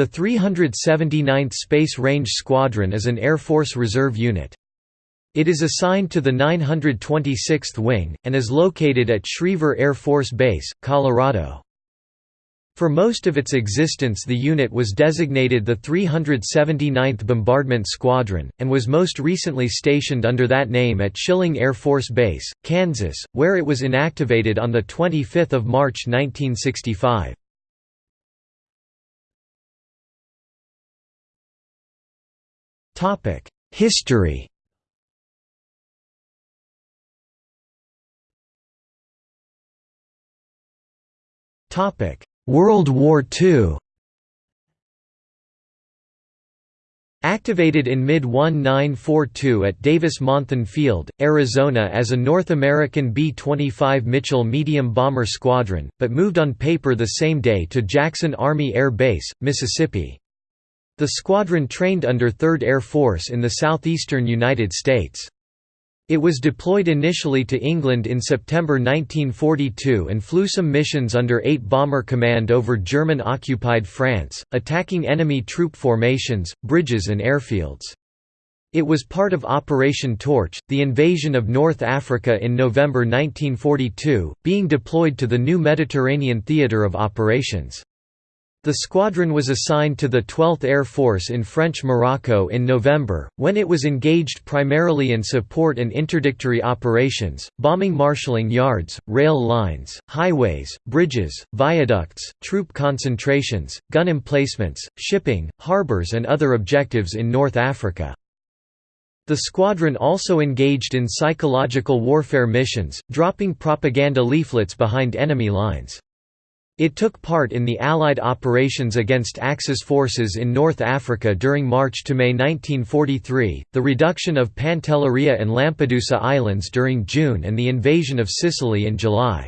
The 379th Space Range Squadron is an Air Force Reserve unit. It is assigned to the 926th Wing, and is located at Schriever Air Force Base, Colorado. For most of its existence the unit was designated the 379th Bombardment Squadron, and was most recently stationed under that name at Schilling Air Force Base, Kansas, where it was inactivated on 25 March 1965. History Topic: World War II Activated in mid-1942 at Davis-Monthan Field, Arizona as a North American B-25 Mitchell medium bomber squadron, but moved on paper the same day to Jackson Army Air Base, Mississippi. The squadron trained under 3rd Air Force in the southeastern United States. It was deployed initially to England in September 1942 and flew some missions under 8 Bomber Command over German-occupied France, attacking enemy troop formations, bridges and airfields. It was part of Operation Torch, the invasion of North Africa in November 1942, being deployed to the new Mediterranean theatre of operations. The squadron was assigned to the 12th Air Force in French Morocco in November, when it was engaged primarily in support and interdictory operations, bombing marshalling yards, rail lines, highways, bridges, viaducts, troop concentrations, gun emplacements, shipping, harbors and other objectives in North Africa. The squadron also engaged in psychological warfare missions, dropping propaganda leaflets behind enemy lines. It took part in the Allied operations against Axis forces in North Africa during March to May 1943, the reduction of Pantelleria and Lampedusa Islands during June and the invasion of Sicily in July.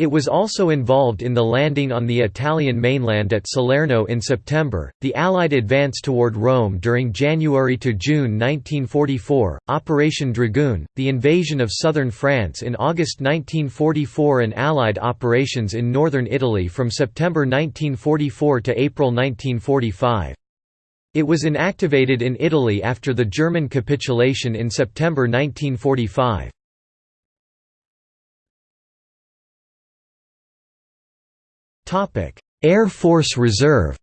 It was also involved in the landing on the Italian mainland at Salerno in September, the Allied advance toward Rome during January to June 1944, Operation Dragoon, the invasion of southern France in August 1944 and Allied operations in northern Italy from September 1944 to April 1945. It was inactivated in Italy after the German capitulation in September 1945. Air Force Reserve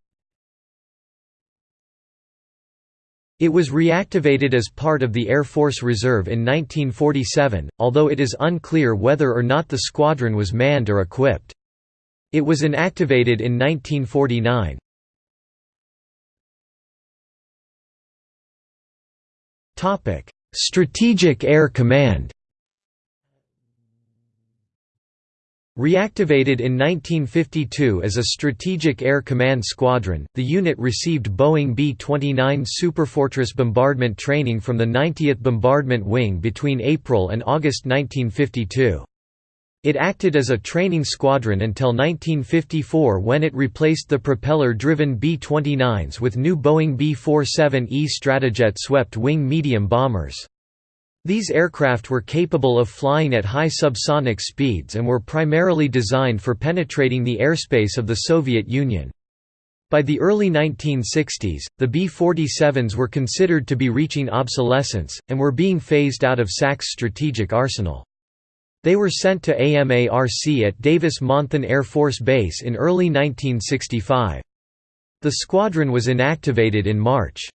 It was reactivated as part of the Air Force Reserve in 1947, although it is unclear whether or not the squadron was manned or equipped. It was inactivated in 1949. Strategic Air Command Reactivated in 1952 as a Strategic Air Command Squadron, the unit received Boeing B-29 Superfortress bombardment training from the 90th Bombardment Wing between April and August 1952. It acted as a training squadron until 1954 when it replaced the propeller-driven B-29s with new Boeing B-47E Stratojet swept-wing medium bombers. These aircraft were capable of flying at high subsonic speeds and were primarily designed for penetrating the airspace of the Soviet Union. By the early 1960s, the B-47s were considered to be reaching obsolescence, and were being phased out of SAC's strategic arsenal. They were sent to AMARC at Davis-Monthan Air Force Base in early 1965. The squadron was inactivated in March.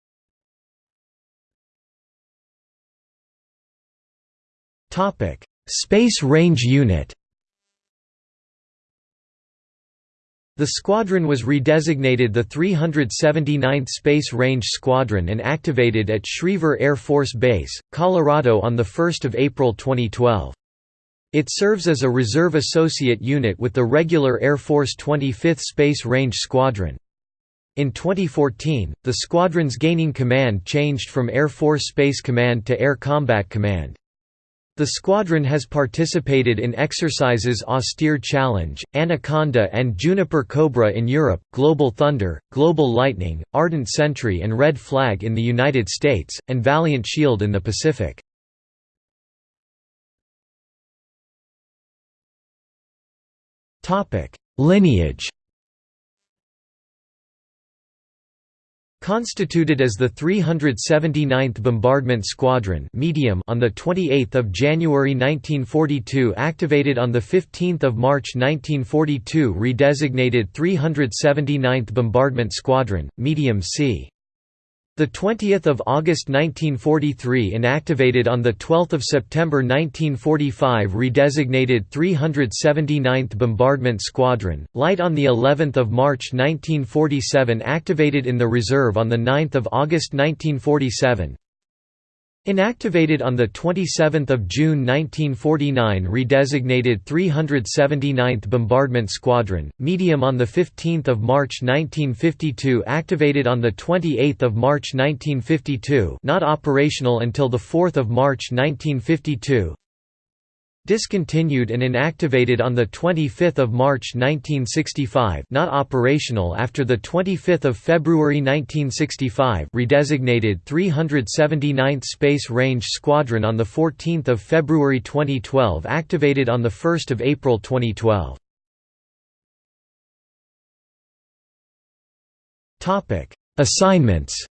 Topic: Space Range Unit. The squadron was redesignated the 379th Space Range Squadron and activated at Schriever Air Force Base, Colorado on 1 April 2012. It serves as a reserve associate unit with the regular Air Force 25th Space Range Squadron. In 2014, the squadron's gaining command changed from Air Force Space Command to Air Combat Command. The squadron has participated in exercises Austere Challenge, Anaconda and Juniper Cobra in Europe, Global Thunder, Global Lightning, Ardent Sentry and Red Flag in the United States, and Valiant Shield in the Pacific. Lineage Constituted as the 379th Bombardment Squadron medium on 28 January 1942 activated on 15 March 1942 redesignated 379th Bombardment Squadron, medium C. The 20th of August 1943 inactivated on the 12th of September 1945 redesignated 379th Bombardment Squadron, light on the 11th of March 1947 activated in the reserve on the 9th of August 1947 Inactivated on 27 June 1949 redesignated 379th Bombardment Squadron, medium on 15 March 1952 activated on 28 March 1952 not operational until 4 March 1952 Discontinued and inactivated on 25 March 1965 not operational after 25 February 1965 redesignated 379th Space Range Squadron on 14 February 2012 activated on 1 April 2012. Topic Assignments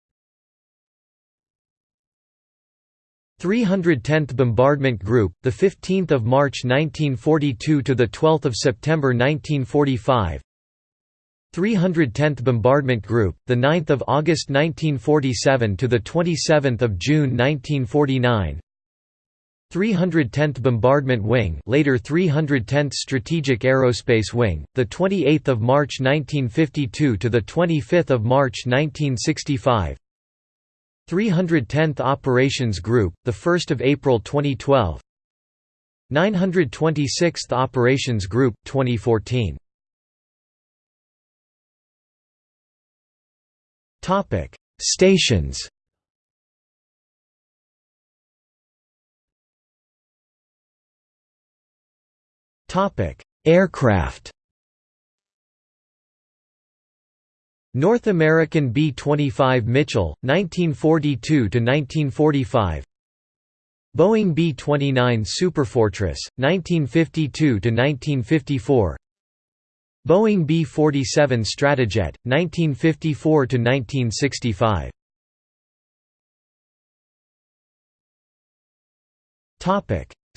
310th Bombardment Group, the 15th of March 1942 to the 12th of September 1945. 310th Bombardment Group, the 9th of August 1947 to the 27th of June 1949. 310th Bombardment Wing, later 310th Strategic Aerospace Wing, the 28th of March 1952 to the 25th of March 1965. 310th Operations Group, 1 April 2012 926th Operations Group, 2014 Stations. Topic Aircraft North American B-25 Mitchell, 1942–1945 Boeing B-29 Superfortress, 1952–1954 Boeing B-47 Stratojet, 1954–1965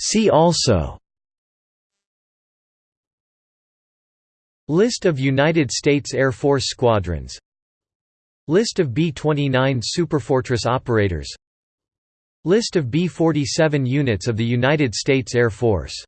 See also List of United States Air Force squadrons. List of B-29 Superfortress operators. List of B-47 units of the United States Air Force